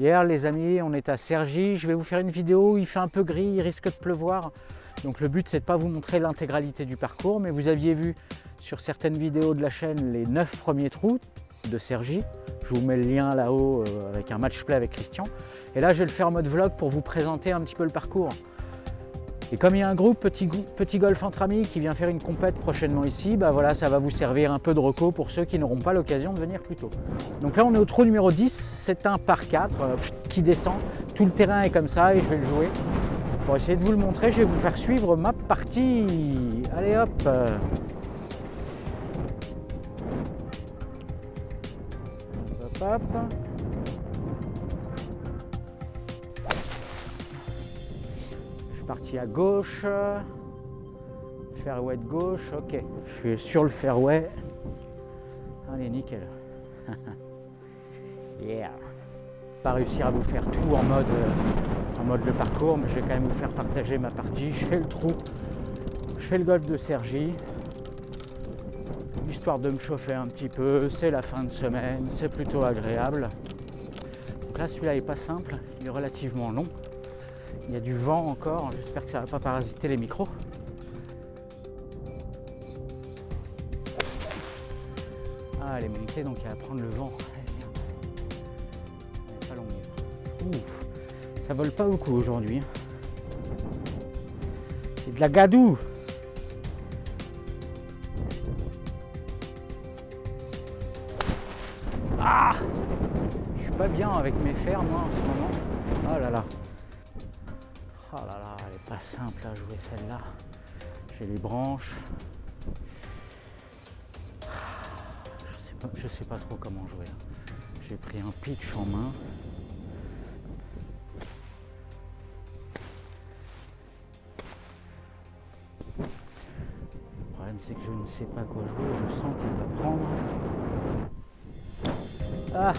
Hier les amis, on est à Cergy, je vais vous faire une vidéo, il fait un peu gris, il risque de pleuvoir. Donc le but c'est de pas vous montrer l'intégralité du parcours, mais vous aviez vu sur certaines vidéos de la chaîne les 9 premiers trous de Cergy. Je vous mets le lien là-haut euh, avec un match play avec Christian. Et là je vais le faire en mode vlog pour vous présenter un petit peu le parcours. Et comme il y a un groupe petit, petit golf entre amis qui vient faire une compète prochainement ici, bah voilà, ça va vous servir un peu de reco pour ceux qui n'auront pas l'occasion de venir plus tôt. Donc là on est au trou numéro 10, c'est un par 4 euh, qui descend. Tout le terrain est comme ça et je vais le jouer. Pour essayer de vous le montrer, je vais vous faire suivre ma partie. Allez hop Hop hop parti à gauche. Fairway de gauche, ok. Je suis sur le fairway. Allez, nickel. yeah. Pas réussir à vous faire tout en mode, euh, en mode le parcours, mais je vais quand même vous faire partager ma partie. Je fais le trou, je fais le golf de Sergi, histoire de me chauffer un petit peu. C'est la fin de semaine, c'est plutôt agréable. Donc là, celui-là est pas simple, il est relativement long. Il y a du vent encore, j'espère que ça ne va pas parasiter les micros. Ah, elle est donc elle va prendre le vent. Ça vole pas beaucoup aujourd'hui. Hein. C'est de la gadou. Ah Je suis pas bien avec mes fers moi en ce moment. Oh là là. Simple à jouer celle-là. J'ai les branches. Je sais pas, je sais pas trop comment jouer. J'ai pris un pitch en main. Le problème c'est que je ne sais pas quoi jouer. Je sens qu'elle va prendre. Ah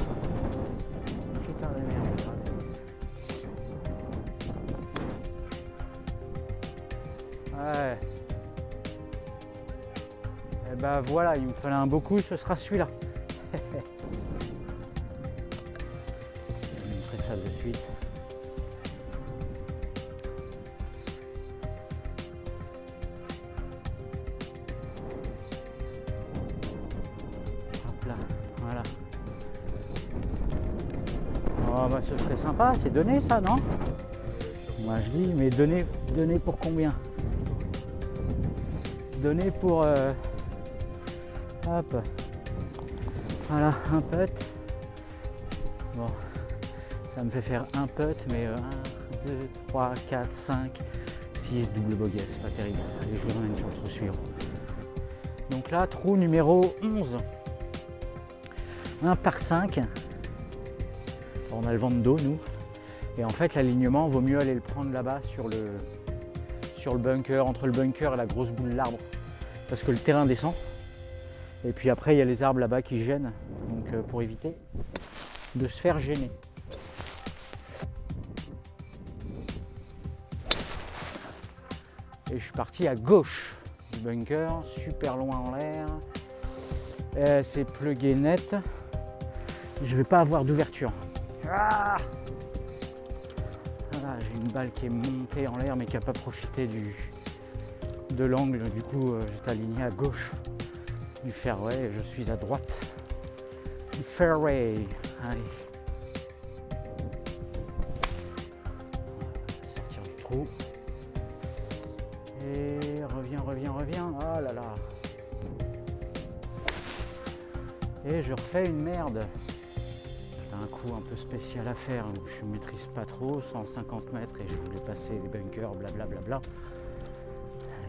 voilà, il me fallait un beaucoup, ce sera celui-là. Je vais montrer ça de suite. Hop là, voilà. Oh bah ce serait sympa, c'est donné ça, non? Moi je dis, mais donné, donné pour combien? Donné pour euh, hop. Voilà un putt. Bon ça me fait faire un putt mais 1 2 3 4 5 6 double bogey c'est pas terrible. Allez je vous emmène sur le trou suivant. Donc là trou numéro 11 1 par 5 on a le vent de dos nous. Et en fait l'alignement vaut mieux aller le prendre là-bas sur le sur le bunker, entre le bunker et la grosse boule d'arbre parce que le terrain descend. Et puis après, il y a les arbres là-bas qui gênent, donc euh, pour éviter de se faire gêner. Et je suis parti à gauche du bunker, super loin en l'air. C'est plugué net. Je vais pas avoir d'ouverture. Ah J'ai une balle qui est montée en l'air mais qui n'a pas profité du, de l'angle, du coup euh, j'étais aligné à gauche du fairway et je suis à droite du fairway. Sortir du trou. Et reviens, reviens, reviens. Oh là là. Et je refais une merde. C'est un coup un peu spécial à faire. Je ne maîtrise pas trop, 150 mètres et je voulais passer les bunkers, blablabla. Bla bla bla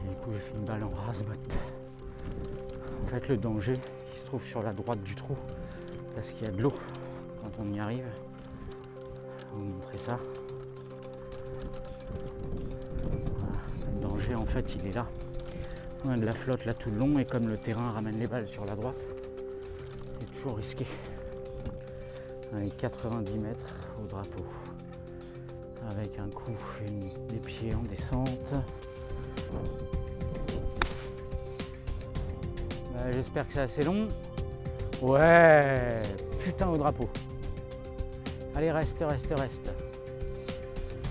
du coup j'ai fait une balle en rasbot. En fait le danger il se trouve sur la droite du trou parce qu'il y a de l'eau quand on y arrive. Je vais vous montrer ça. Le danger en fait il est là. On a de la flotte là tout le long et comme le terrain ramène les balles sur la droite, c'est toujours risqué. Avec 90 mètres au drapeau. Avec un coup et des pieds en descente. J'espère que c'est assez long. Ouais, putain au drapeau. Allez, reste, reste, reste.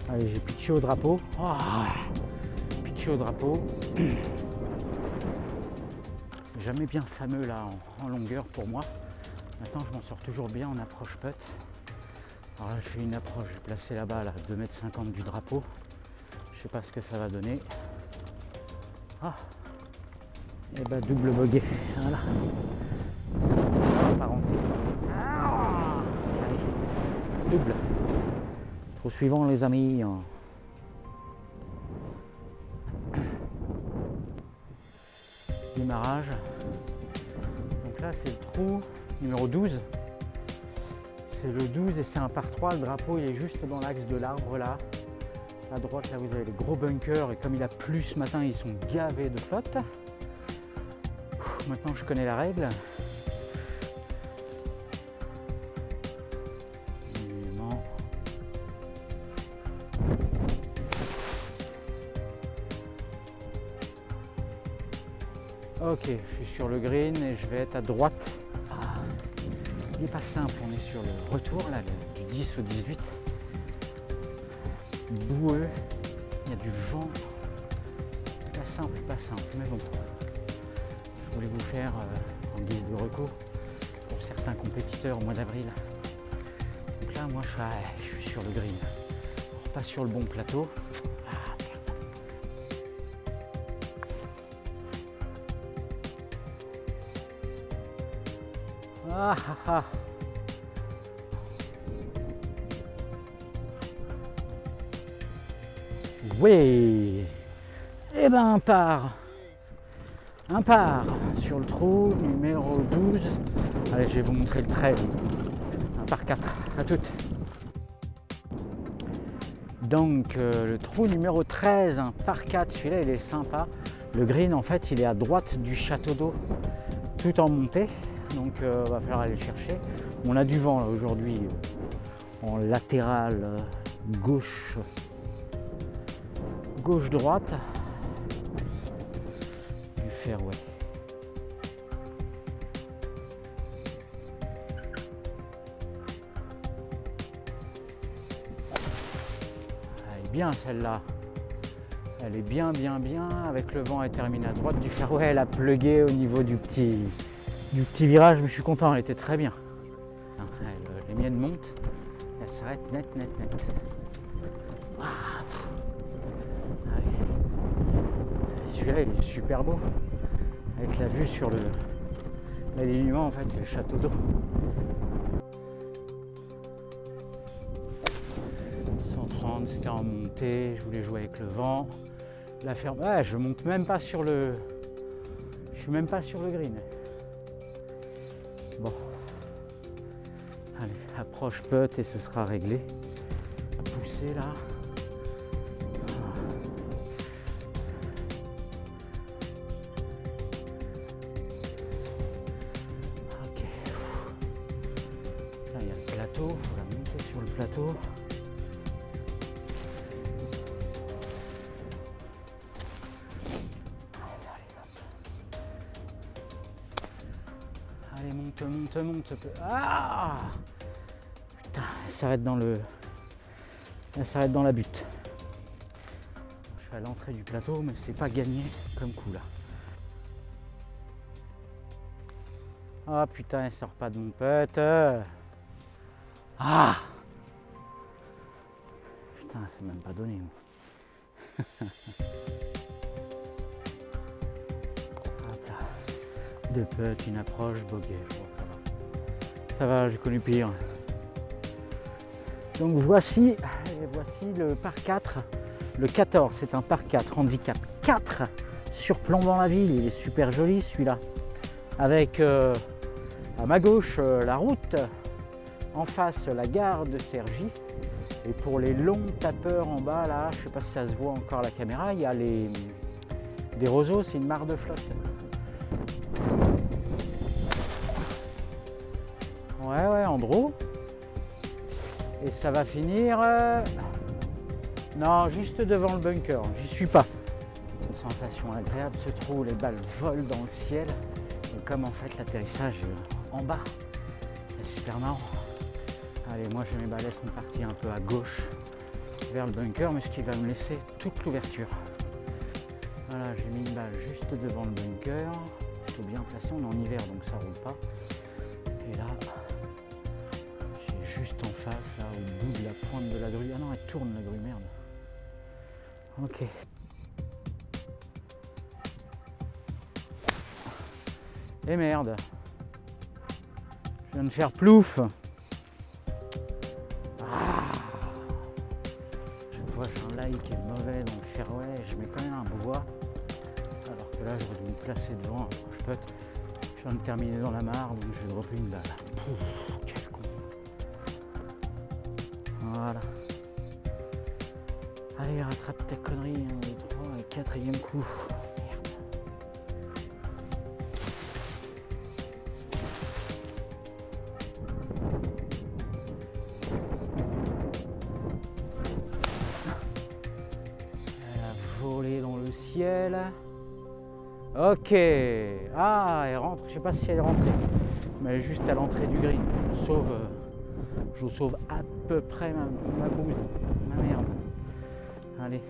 Allez, j'ai pitché au drapeau. Oh, pitché au drapeau. C'est jamais bien fameux là en, longueur pour moi. Maintenant, je m'en sors toujours bien en approche putt. Alors là, je fais une approche, j'ai placé la balle à 2m50 du drapeau. Je sais pas ce que ça va donner. Ah Et bah double bogey. Voilà. Allez. Double. Trop suivant les amis. Démarrage. Donc là c'est le trou numéro 12. C'est le 12 et c'est un par 3. Le drapeau il est juste dans l'axe de l'arbre là. À droite, là, vous avez les gros bunkers. Et comme il a plu ce matin, ils sont gavés de flotte. Maintenant, je connais la règle. Ok, je suis sur le green et je vais être à droite. Ah, il n'est pas simple, on est sur le retour là, du 10 au 18 boueux, il y a du vent. Pas simple, pas simple, mais bon. Je voulais vous faire euh, en guise de recours pour certains compétiteurs au mois d'avril? Donc là, moi, je suis, sur le green. pas sur le bon plateau. Ah, ah, ah. Oui Et eh ben un par Un par sur le trou numéro 12. Allez, je vais vous montrer le 13. Un par 4. À toutes. Donc euh, le trou numéro 13, un par 4, celui-là il est sympa. Le green en fait il est à droite du château d'eau, tout en montée. Donc il euh, va falloir aller le chercher. On a du vent aujourd'hui en latéral euh, gauche gauche-droite du fairway. Bien celle-là. Elle est bien, bien, bien. Avec le vent, elle termine à droite du fairway. Elle a plugué au niveau du petit, du petit virage, mais je suis content, elle était très bien. les miennes montent. Elle s'arrête net, net, net. Ah, celui-là il est super beau avec la vue sur le l'alignement en fait le château d'eau 130 c'était en montée je voulais jouer avec le vent. La ferme je monte même pas sur le je suis même pas sur le green. Bon. Allez approche putt et ce sera réglé. Pousser là Monte, monte, monte. Ah Putain, elle s'arrête dans le. Elle s'arrête dans la butte. Je suis à l'entrée du plateau, mais c'est pas gagné comme coup là. Ah putain, elle sort pas de mon pote. Ah c'est même pas donné. Putts, une approche, bogey. ça va. j'ai connu pire. Donc voici, voici le par 4, le 14, c'est un par 4, handicap 4, surplombant la ville, il est super joli celui-là. Avec euh, à ma gauche euh, la route, en face la gare de Cergy, et pour les longs tapeurs en bas, là, je sais pas si ça se voit encore à la caméra, il y a les, des roseaux, c'est une mare de flotte. Ouais, ouais, Andro. Et ça va finir... Euh, non, juste devant le bunker, j'y suis pas. Une sensation agréable, ce trou, les balles volent dans le ciel. Comme en fait l'atterrissage en bas, c'est super marrant. Allez, moi j'ai mes balais sont partis un peu à gauche vers le bunker, mais ce qui va me laisser toute l'ouverture. Voilà, j'ai mis une balle juste devant le bunker, plutôt bien placé, on est en hiver donc ça roule pas. Et là, là au bout de la pointe de la grue. Ah non, elle tourne la grue, merde. Ok. Et merde. Je viens de faire plouf. Ah. Je vois j'ai un like est mauvais dans le fairway, je mets quand même un bois. Alors que là j'aurais dû me placer devant je peux Je viens de terminer dans la mare donc je vais dropper une balle. 3 et quatrième coup. Ok. Ah, elle rentre. Je sais pas si elle est rentrée. Mais juste à l'entrée du green. Je sauve, euh, je sauve à peu près ma, ma. Ma merde. Allez.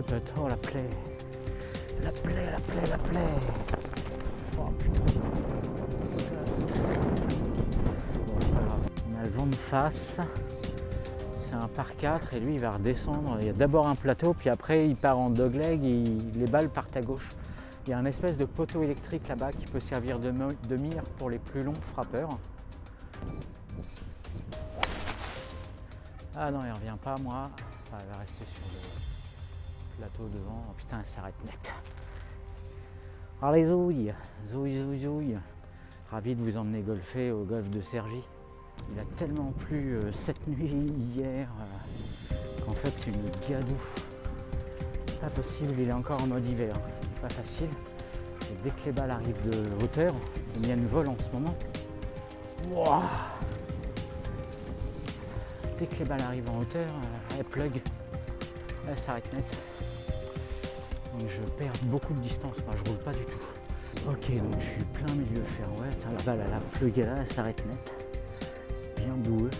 Oh la plaie. La plaie, la plaie, la plaie. Oh putain. On a le vent de face. C'est un par 4 et lui il va redescendre. Il y a d'abord un plateau, puis après il part en dogleg et les balles partent à gauche. Il y a un espèce de poteau électrique là-bas qui peut servir de, mire pour les plus longs frappeurs. Ah non, il revient pas moi. Ah, il va rester sur le plateau devant. Oh, putain, elle s'arrête net. Allez, zouille, zouille, zouille, zouille. Ravi de vous emmener golfer au golf de Sergi. Il a tellement plu euh, cette nuit, hier, euh, qu'en fait c'est une gadou. Pas possible, il est encore en mode hiver. Pas facile. Dès que les balles arrivent de hauteur, les miennes volent en ce moment. dès que les balles arrivent en hauteur, euh, elle plug, elle s'arrête net je perds beaucoup de distance, je roule pas du tout. Ok, donc je suis plein milieu fairway, la balle elle a plugué là, elle s'arrête net, bien boueux.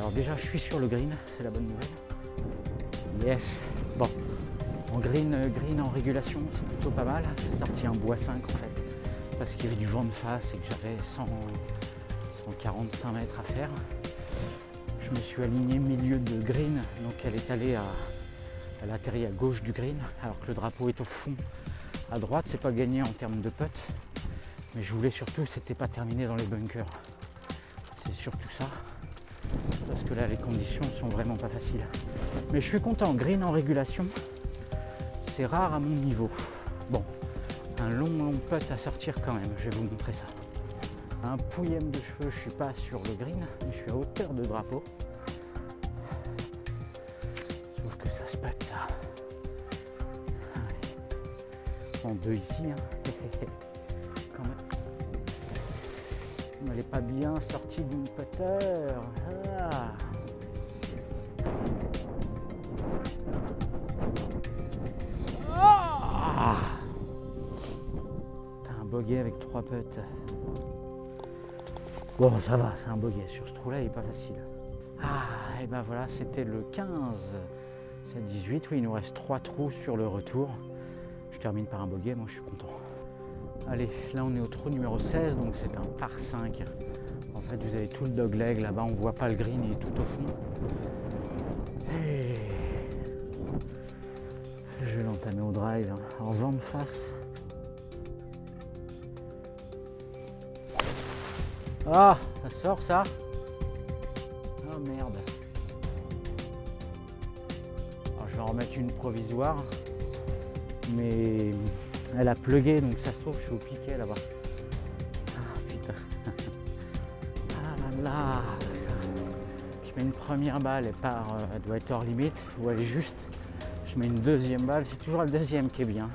Alors déjà je suis sur le green, c'est la bonne nouvelle. Yes Bon, en green, euh, green en régulation, c'est plutôt pas mal. J'ai sorti un bois 5 en fait, parce qu'il y avait du vent de face et que j'avais 145 mètres à faire. Je me suis aligné milieu de green, donc elle est allée à, elle atterrit à gauche du green, alors que le drapeau est au fond à droite. C'est pas gagné en termes de putt, mais je voulais surtout, c'était pas terminé dans les bunkers. C'est surtout ça parce que là les conditions sont vraiment pas faciles. Mais je suis content, green en régulation, c'est rare à mon niveau. Bon, un long long putt à sortir quand même, je vais vous montrer ça. Un pouillème de cheveux, je suis pas sur le green, mais je suis à hauteur de drapeau. Sauf que ça se putt ça. En deux ici, hein. Elle n'est pas bien sortie d'une putter. Ah. Ah. T'as un bogey avec trois putts. Bon, ça va, c'est un bogey. Sur ce trou-là, il n'est pas facile. Ah, et ben voilà, c'était le 15. C'est 18. Oui, il nous reste trois trous sur le retour. Je termine par un bogey, moi je suis content. Allez, là on est au trou numéro 16, donc c'est un par 5. En fait, vous avez tout le dogleg là-bas, on voit pas le green, il est tout au fond. Je lance entamer au drive hein. en vent de face. Ah, ça sort ça? Oh merde. Alors, je vais en remettre une provisoire. Mais elle a plugué donc ça se trouve je suis au piquet là-bas. Ah putain. Ah là là. Je mets une première balle, elle part, euh, elle doit être hors limite, ou elle est juste. Je mets une deuxième balle, c'est toujours le deuxième qui est bien.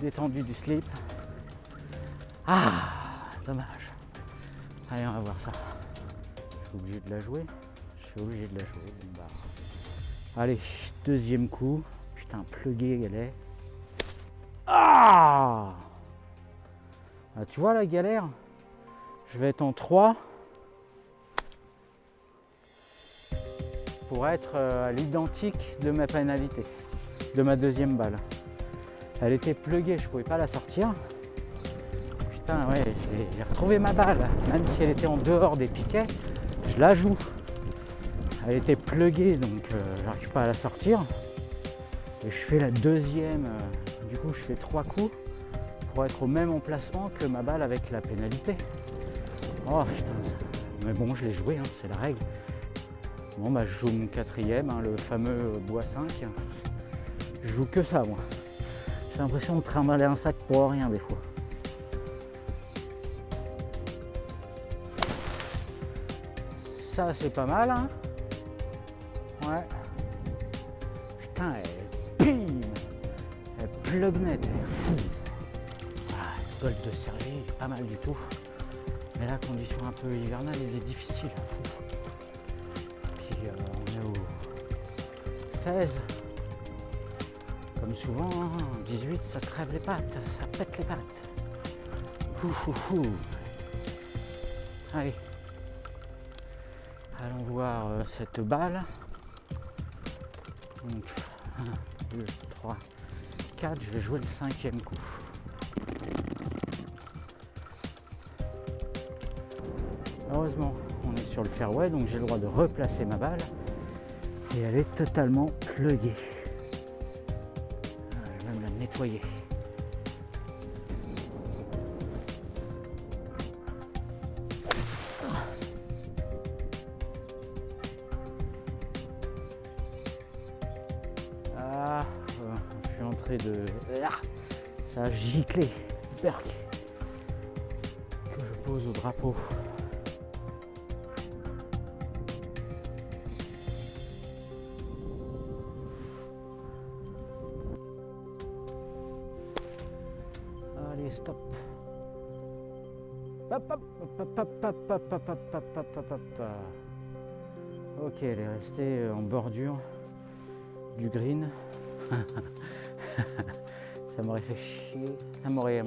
Détendu du slip. Ah, dommage. Allez, on va voir ça. Je suis obligé de la jouer. Je suis obligé de la jouer. Bah. Allez, deuxième coup. Putain, plugué elle est. Ah, Tu vois la galère? Je vais être en 3 pour être euh, à l'identique de ma pénalité, de ma deuxième balle. Elle était pluguée, je pouvais pas la sortir. Putain, ouais, j'ai retrouvé ma balle. Même si elle était en dehors des piquets, je la joue. Elle était pluguée, donc euh, j'arrive pas à la sortir. Et je fais la deuxième. Euh, du coup, je fais trois coups pour être au même emplacement que ma balle avec la pénalité. Oh putain, mais bon, je l'ai joué, hein, c'est la règle. Bon, bah, je joue mon quatrième, hein, le fameux bois 5. Je joue que ça, moi. J'ai l'impression de trimballer un sac pour rien, des fois. Ça, c'est pas mal, hein Elle plug net, elle est fou. Ah, gold de Sergi, pas mal du tout. Mais la condition un peu hivernale, elle est difficile. Puis euh, on est au 16. Comme souvent, 18, hein, ça crève les pattes, ça pète les pattes. Allez. Allons voir euh, cette balle. Donc, 1, 2, 3, 4. Je vais jouer le cinquième coup. Heureusement, on est sur le fairway, donc j'ai le droit de replacer ma balle. Et elle est totalement pluguée. Ah, je vais même la nettoyer. Ça a giclé. Berk. Que je pose au drapeau. Allez, stop. Ok, elle est restée en bordure du green. Ça m'aurait fait chier, ça m'aurait,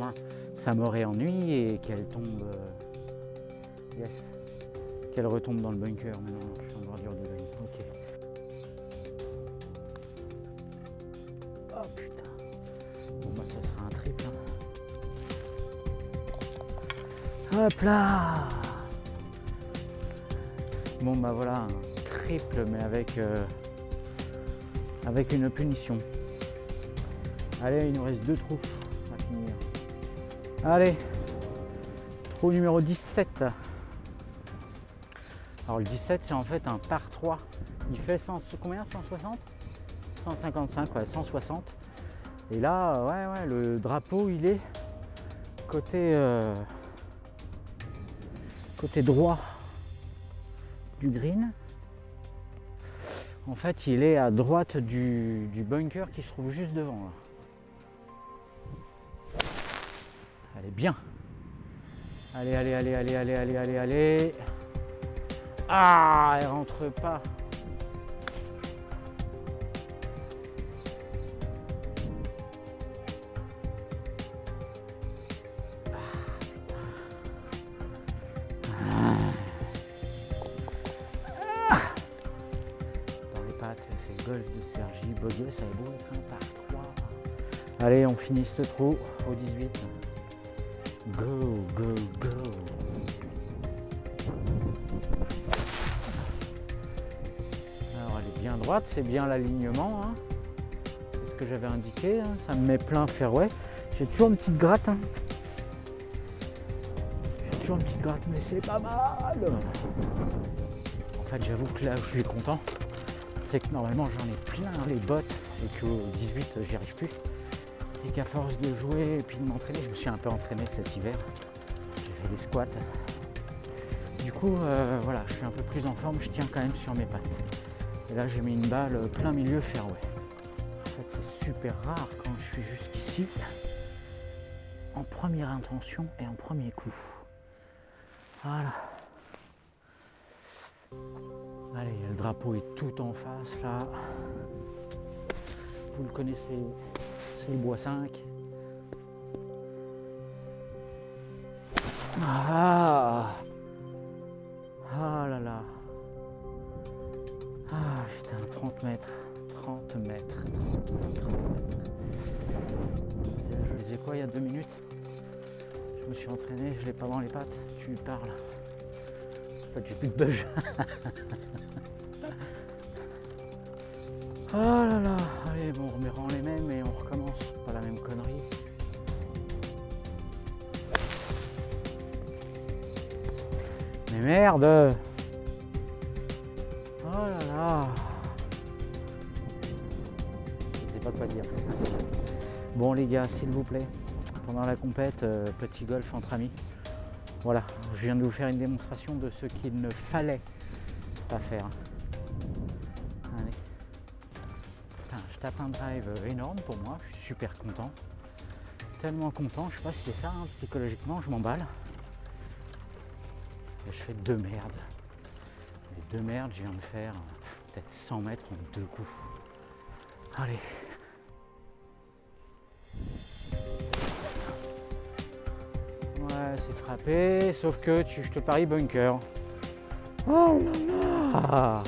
ça m'aurait ennuyé qu'elle tombe, euh, yes, qu'elle retombe dans le bunker. Mais non, je suis en bordure de green. Ok. Oh putain. Bon bah ça sera un triple. Hein. Hop là. Bon bah voilà, un triple mais avec euh, avec une punition. Allez, il nous reste deux trous à finir. Allez, trou numéro 17. Alors le 17, c'est en fait un par 3. Il fait 100, combien? 160 155, ouais, 160. Et là, ouais, ouais, le drapeau, il est côté, euh, côté droit du green. En fait, il est à droite du, bunker qui se trouve juste devant. Allez, bien. Allez, allez, allez, allez, allez, allez, allez. Ah, elle rentre pas. golf de Sergi Boguet, ça est beau être un par 3. Allez, on finit ce trou au 18. Go, go, go. Alors elle est bien droite, c'est bien l'alignement. Hein. C'est ce que j'avais indiqué. hein. Ça me met plein fairway. J'ai toujours une petite gratte. hein. J'ai toujours une petite gratte, mais c'est pas mal. En fait, j'avoue que là où je suis content, c'est que normalement j'en ai plein les bottes et qu'au 18 j'y arrive plus. Et qu'à force de jouer et puis de m'entraîner, je me suis un peu entraîné cet hiver. J'ai fait des squats. Du coup, euh, voilà, je suis un peu plus en forme, je tiens quand même sur mes pattes. Et là, j'ai mis une balle plein milieu fairway. En fait, c'est super rare quand je suis jusqu'ici, en première intention et en premier coup. Voilà. Allez, le drapeau est tout en face là. Vous le connaissez, le bois 5. Ah Ah là là Ah putain, 30 mètres. 30 mètres. 30 mètres. 30 mètres. Je disais quoi il y a deux minutes? Je me suis entraîné, je l'ai pas dans les pattes. Tu parles. En fait, j'ai plus de bug. Oh là là, bon, on remet les mêmes et on recommence. Pas la même connerie. Mais merde Oh là là Je sais pas quoi dire. Bon les gars, s'il vous plaît, pendant la compète, euh, petit golf entre amis. Voilà, je viens de vous faire une démonstration de ce qu'il ne fallait pas faire. Je tape un drive énorme pour moi, je suis super content. Tellement content, je sais pas si c'est ça, hein, psychologiquement je m'emballe. Je fais deux merdes. Les deux merdes, je viens de faire peut-être 100 mètres en deux coups. Allez. Ouais, c'est frappé, sauf que tu, je te parie bunker. Oh là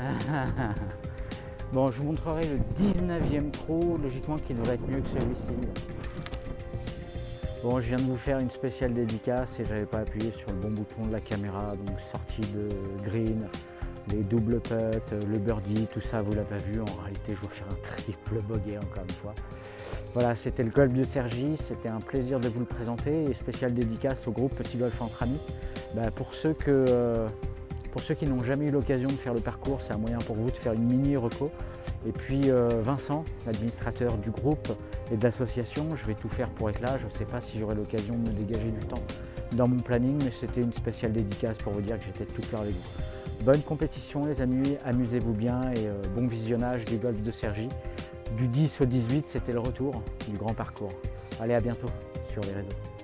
là Bon, je vous montrerai le 19e trou, logiquement qui devrait être mieux que celui-ci. Bon, je viens de vous faire une spéciale dédicace et j'avais pas appuyé sur le bon bouton de la caméra, donc sortie de green, les doubles putts, le birdie, tout ça, vous l'avez pas vu. En réalité, je vais faire un triple bogey encore une fois. Voilà, c'était le golf de Sergi, c'était un plaisir de vous le présenter et spéciale dédicace au groupe Petit Golf entre amis. Bah, pour, ceux que, euh, pour ceux qui n'ont jamais eu l'occasion de faire le parcours, c'est un moyen pour vous de faire une mini reco. Et puis euh, Vincent, l'administrateur du groupe et de l'association, je vais tout faire pour être là. Je ne sais pas si j'aurai l'occasion de me dégager du temps dans mon planning, mais c'était une spéciale dédicace pour vous dire que j'étais tout cœur avec vous. Bonne compétition les amis, amusez-vous bien et euh, bon visionnage du golf de Sergi. Du 10 au 18, c'était le retour du grand parcours. Allez, à bientôt sur les réseaux.